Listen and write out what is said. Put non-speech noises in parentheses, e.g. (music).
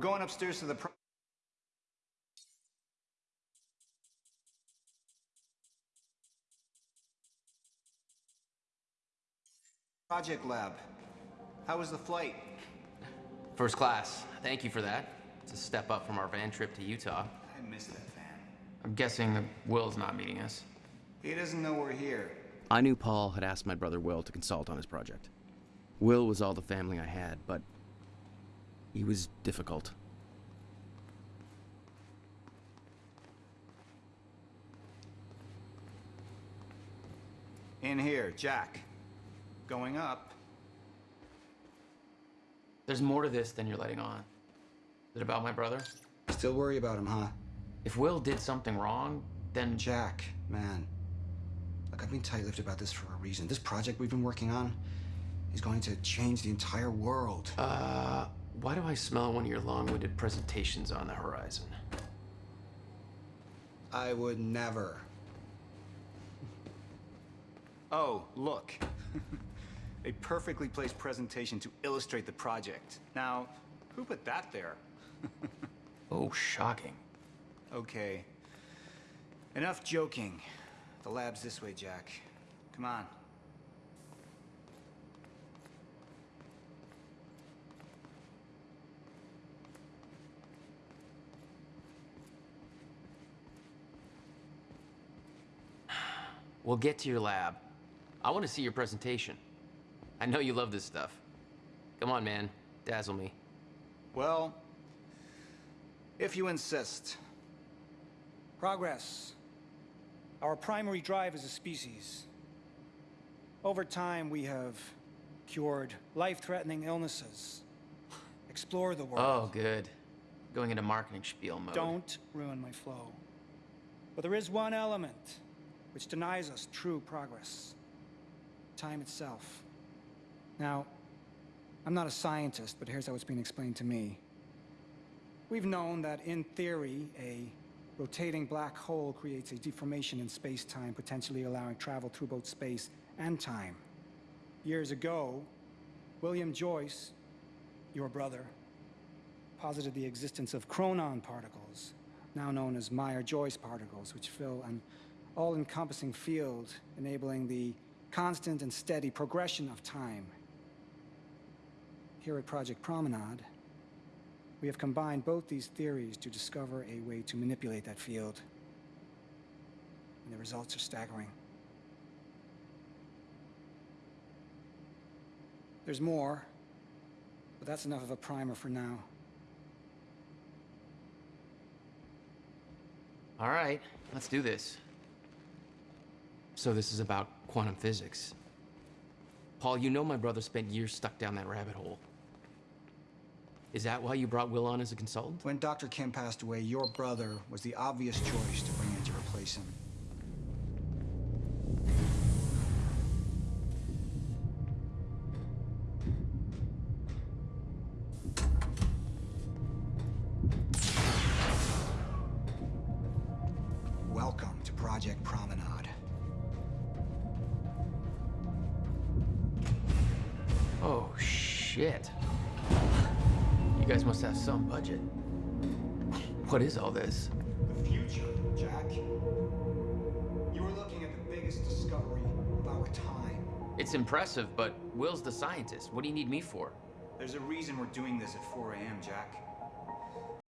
We're going upstairs to the pro- Project Lab. How was the flight? First class. Thank you for that. It's a step up from our van trip to Utah. I miss that van. I'm guessing that Will's not meeting us. He doesn't know we're here. I knew Paul had asked my brother Will to consult on his project. Will was all the family I had, but he was difficult. In here, Jack. Going up. There's more to this than you're letting on. Is it about my brother? Still worry about him, huh? If Will did something wrong, then Jack, man. Look, I've been tight-lipped about this for a reason. This project we've been working on is going to change the entire world. Uh, why do I smell one of your long-winded presentations on the horizon? I would never. Oh, look. (laughs) A perfectly placed presentation to illustrate the project. Now, who put that there? (laughs) Oh, shocking. Okay. Enough joking. The lab's this way, Jack. Come on. We'll get to your lab. I want to see your presentation. I know you love this stuff. Come on, man. Dazzle me. Well, if you insist. Progress. Our primary drive as a species. Over time, we have cured life-threatening illnesses. Explore the world. Oh, good. Going into marketing spiel mode. Don't ruin my flow. But there is one element which denies us true progress. Time itself. Now, I'm not a scientist, but here's how it's being explained to me. We've known that, in theory, a rotating black hole creates a deformation in space-time, potentially allowing travel through both space and time. Years ago, William Joyce, your brother, posited the existence of chronon particles, now known as Meyer-Joyce particles, which fill an all-encompassing field, enabling the constant and steady progression of time. Here at Project Promenade, we have combined both these theories to discover a way to manipulate that field. And the results are staggering. There's more, but that's enough of a primer for now. All right, let's do this. So this is about quantum physics. Paul, you know my brother spent years stuck down that rabbit hole. Is that why you brought Will on as a consultant? When Dr. Kim passed away, your brother was the obvious choice to bring in to replace him. Welcome to Project Promenade. Shit. You guys must have some budget. What is all this? The future, Jack. You are looking at the biggest discovery of our time. It's impressive, but Will's the scientist. What do you need me for? There's a reason we're doing this at 4 a.m., Jack.